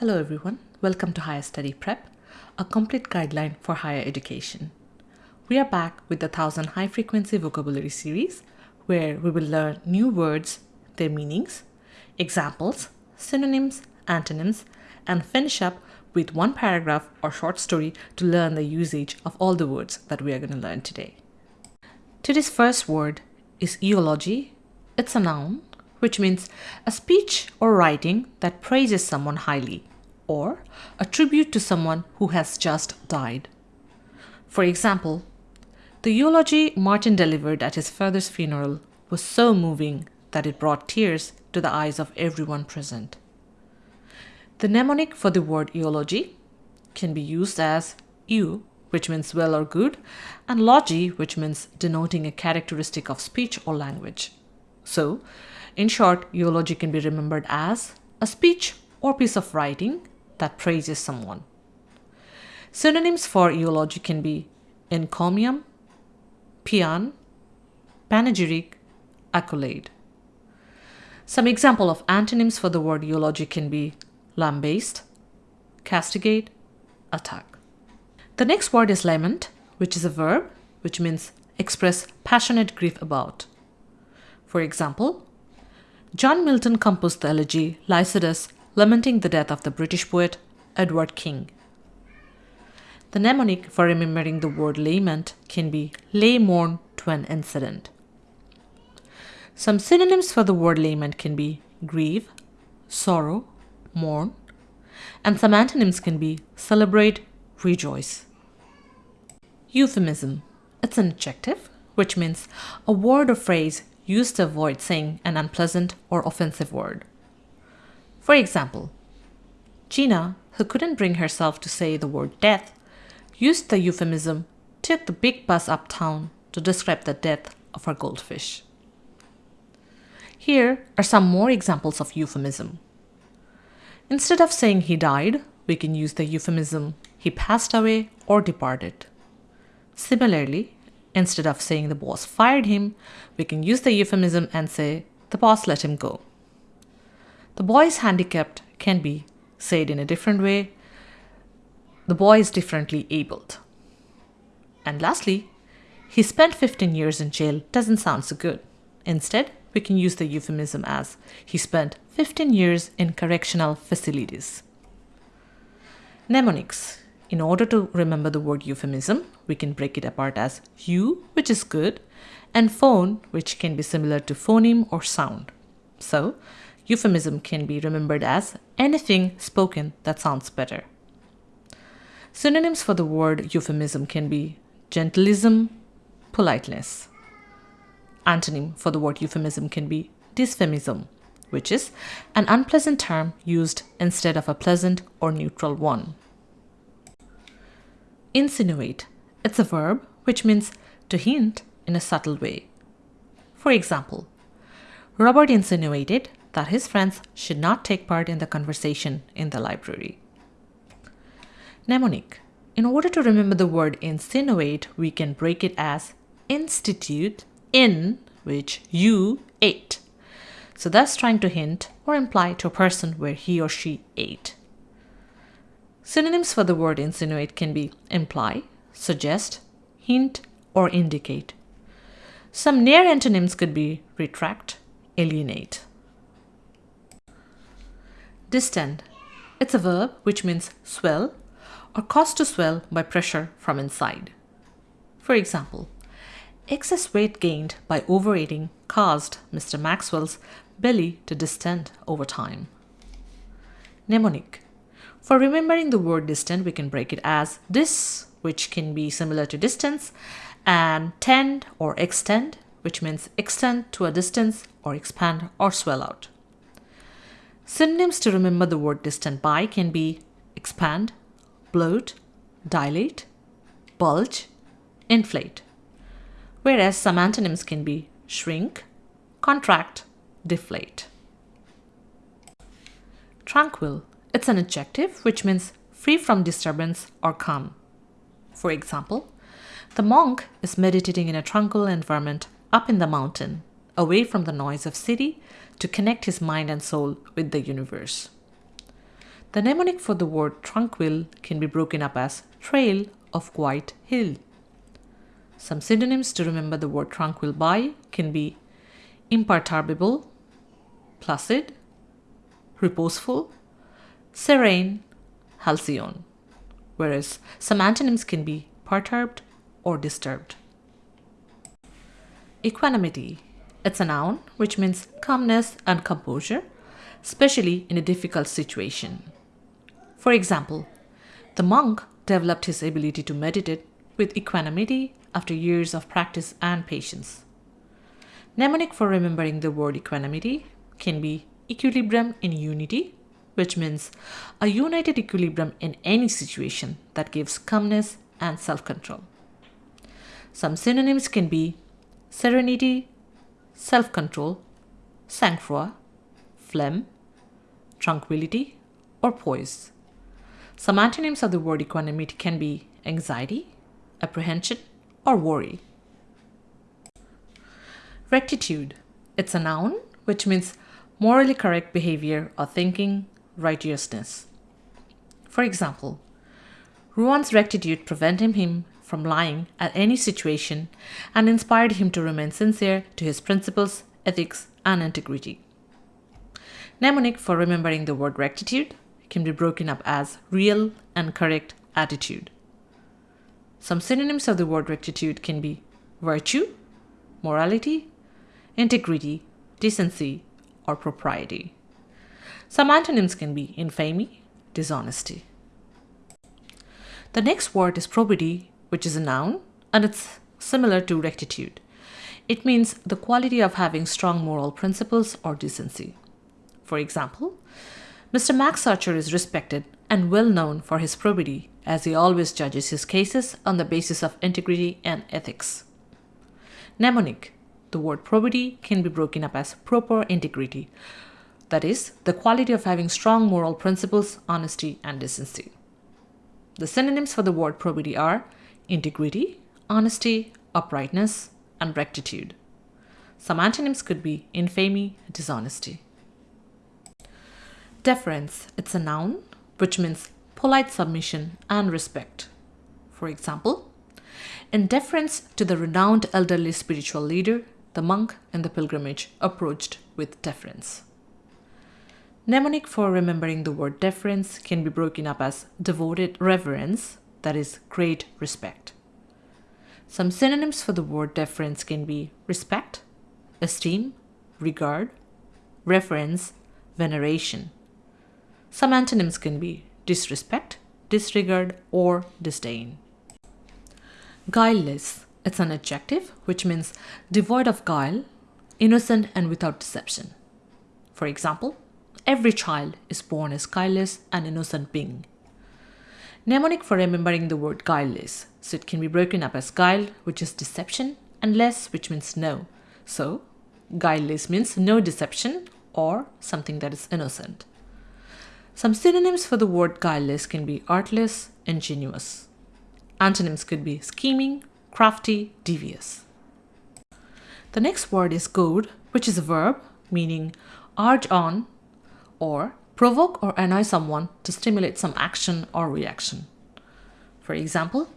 Hello everyone, welcome to Higher Study Prep, a complete guideline for higher education. We are back with the 1000 High Frequency Vocabulary series where we will learn new words, their meanings, examples, synonyms, antonyms, and finish up with one paragraph or short story to learn the usage of all the words that we are going to learn today. Today's first word is eulogy. It's a noun which means a speech or writing that praises someone highly, or a tribute to someone who has just died. For example, the eulogy Martin delivered at his father's funeral was so moving that it brought tears to the eyes of everyone present. The mnemonic for the word eulogy can be used as eu, which means well or good, and logy, which means denoting a characteristic of speech or language. So, in short, eulogy can be remembered as a speech or piece of writing that praises someone. Synonyms for eulogy can be encomium, paean, panegyric, accolade. Some example of antonyms for the word eulogy can be lambaste, castigate, attack. The next word is lament, which is a verb which means express passionate grief about. For example, John Milton composed the elegy Lycidas, lamenting the death of the British poet Edward King. The mnemonic for remembering the word lament can be lay mourn to an incident. Some synonyms for the word lament can be grieve, sorrow, mourn, and some antonyms can be celebrate, rejoice. Euphemism. It's an adjective, which means a word or phrase used to avoid saying an unpleasant or offensive word. For example, Gina, who couldn't bring herself to say the word death, used the euphemism took the big bus uptown to describe the death of her goldfish. Here are some more examples of euphemism. Instead of saying he died, we can use the euphemism he passed away or departed. Similarly, Instead of saying the boss fired him, we can use the euphemism and say the boss let him go. The boy is handicapped can be said in a different way. The boy is differently abled. And lastly, he spent 15 years in jail doesn't sound so good. Instead, we can use the euphemism as he spent 15 years in correctional facilities. Mnemonics in order to remember the word euphemism, we can break it apart as eu, which is good, and phone, which can be similar to phoneme or sound. So, euphemism can be remembered as anything spoken that sounds better. Synonyms for the word euphemism can be genteelism, politeness. Antonym for the word euphemism can be dysphemism, which is an unpleasant term used instead of a pleasant or neutral one. Insinuate. It's a verb which means to hint in a subtle way. For example, Robert insinuated that his friends should not take part in the conversation in the library. Mnemonic. In order to remember the word insinuate, we can break it as institute in which you ate. So thus trying to hint or imply to a person where he or she ate. Synonyms for the word insinuate can be imply, suggest, hint, or indicate. Some near antonyms could be retract, alienate. Distend. It's a verb which means swell or cause to swell by pressure from inside. For example, excess weight gained by overeating caused Mr. Maxwell's belly to distend over time. Mnemonic. For remembering the word distend, we can break it as dis, which can be similar to distance, and tend or extend, which means extend to a distance or expand or swell out. Synonyms to remember the word distend by can be expand, bloat, dilate, bulge, inflate. Whereas some antonyms can be shrink, contract, deflate. Tranquil it's an adjective which means free from disturbance or calm. For example, the monk is meditating in a tranquil environment up in the mountain, away from the noise of city, to connect his mind and soul with the universe. The mnemonic for the word tranquil can be broken up as trail of quiet hill. Some synonyms to remember the word tranquil by can be imperturbable, placid, reposeful, serene, halcyon, whereas some antonyms can be perturbed or disturbed. Equanimity. It's a noun which means calmness and composure, especially in a difficult situation. For example, the monk developed his ability to meditate with equanimity after years of practice and patience. Mnemonic for remembering the word equanimity can be equilibrium in unity, which means a united equilibrium in any situation that gives calmness and self control. Some synonyms can be serenity, self control, sang-froid, phlegm, tranquility, or poise. Some antonyms of the word equanimity can be anxiety, apprehension, or worry. Rectitude. It's a noun which means morally correct behavior or thinking, righteousness. For example, Ruan's rectitude prevented him from lying at any situation and inspired him to remain sincere to his principles, ethics, and integrity. Mnemonic for remembering the word rectitude can be broken up as real and correct attitude. Some synonyms of the word rectitude can be virtue, morality, integrity, decency, or propriety. Some antonyms can be infamy, dishonesty. The next word is probity, which is a noun, and it's similar to rectitude. It means the quality of having strong moral principles or decency. For example, Mr. Max Archer is respected and well known for his probity, as he always judges his cases on the basis of integrity and ethics. Mnemonic The word probity can be broken up as proper integrity, that is, the quality of having strong moral principles, honesty, and decency. The synonyms for the word probity are integrity, honesty, uprightness, and rectitude. Some antonyms could be infamy, dishonesty. Deference, it's a noun which means polite submission and respect. For example, in deference to the renowned elderly spiritual leader, the monk in the pilgrimage approached with deference. Mnemonic for remembering the word deference can be broken up as devoted reverence, that is, great respect. Some synonyms for the word deference can be respect, esteem, regard, reverence, veneration. Some antonyms can be disrespect, disregard, or disdain. Guileless. It's an adjective which means devoid of guile, innocent, and without deception. For example, every child is born as guileless and innocent being. Mnemonic for remembering the word guileless. So it can be broken up as guile, which is deception, and less, which means no. So, guileless means no deception or something that is innocent. Some synonyms for the word guileless can be artless, ingenuous. Antonyms could be scheming, crafty, devious. The next word is goad, which is a verb meaning urge on or provoke or annoy someone to stimulate some action or reaction. For example,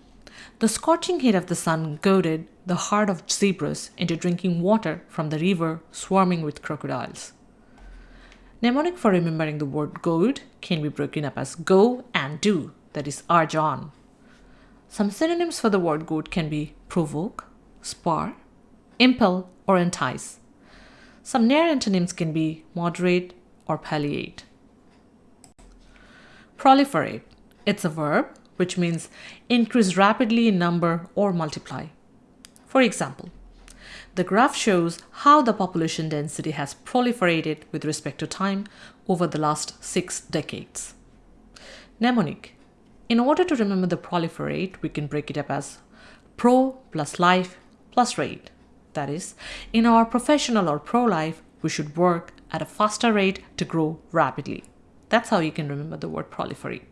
the scorching heat of the sun goaded the heart of zebras into drinking water from the river swarming with crocodiles. Mnemonic for remembering the word goad can be broken up as go and do, that is, urge on. Some synonyms for the word goad can be provoke, spur, impel, or entice. Some near antonyms can be moderate or palliate. Proliferate. It's a verb which means increase rapidly in number or multiply. For example, the graph shows how the population density has proliferated with respect to time over the last six decades. Mnemonic. In order to remember the proliferate, we can break it up as pro plus life plus rate. That is, in our professional or pro life, we should work at a faster rate to grow rapidly. That's how you can remember the word proliferate.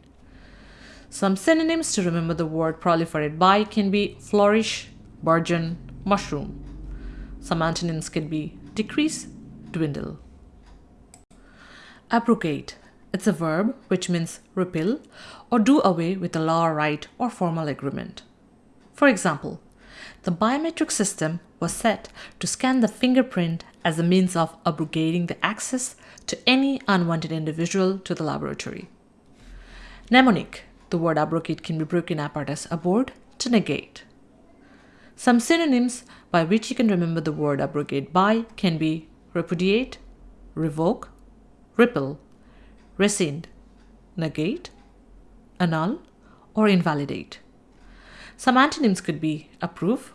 Some synonyms to remember the word proliferate by can be flourish, burgeon, mushroom. Some antonyms can be decrease, dwindle. Abrogate. It's a verb which means repeal or do away with a law, right, or formal agreement. For example, the biometric system was set to scan the fingerprint as a means of abrogating the access to any unwanted individual to the laboratory. Mnemonic, the word abrogate can be broken apart as abort to negate. Some synonyms by which you can remember the word abrogate by can be repudiate, revoke, repeal, rescind, negate, annul, or invalidate. Some antonyms could be approve,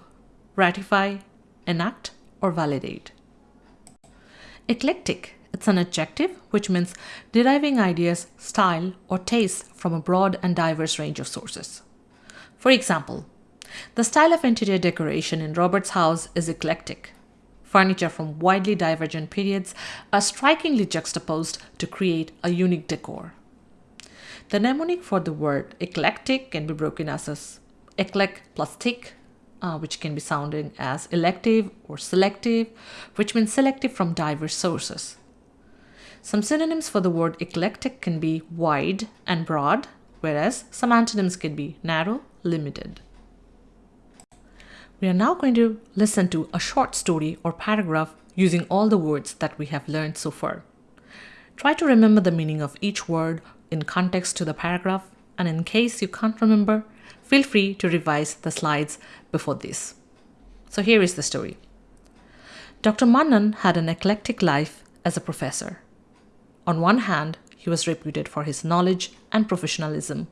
ratify, enact, or validate. Eclectic, it's an adjective which means deriving ideas, style, or taste from a broad and diverse range of sources. For example, the style of interior decoration in Robert's house is eclectic. Furniture from widely divergent periods are strikingly juxtaposed to create a unique decor. The mnemonic for the word eclectic can be broken as eclec plus tic, uh, which can be sounding as elective or selective, which means selective from diverse sources. Some synonyms for the word eclectic can be wide and broad, whereas some antonyms can be narrow, limited. We are now going to listen to a short story or paragraph using all the words that we have learned so far. Try to remember the meaning of each word in context to the paragraph, and in case you can't remember, feel free to revise the slides before this. So here is the story. Dr. Mannan had an eclectic life as a professor. On one hand, he was reputed for his knowledge and professionalism.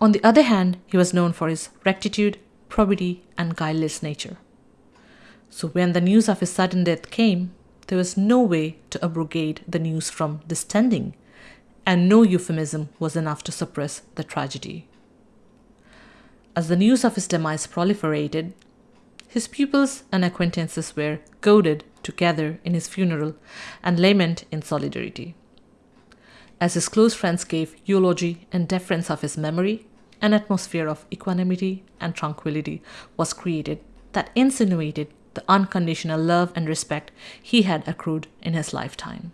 On the other hand, he was known for his rectitude probity, and guileless nature. So when the news of his sudden death came, there was no way to abrogate the news from distending, and no euphemism was enough to suppress the tragedy. As the news of his demise proliferated, his pupils and acquaintances were goaded to gather in his funeral and lament in solidarity. As his close friends gave eulogy and deference of his memory, an atmosphere of equanimity and tranquility was created that insinuated the unconditional love and respect he had accrued in his lifetime.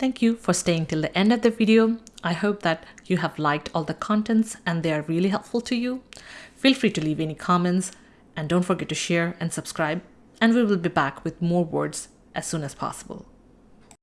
Thank you for staying till the end of the video. I hope that you have liked all the contents and they are really helpful to you. Feel free to leave any comments and don't forget to share and subscribe and we will be back with more words as soon as possible.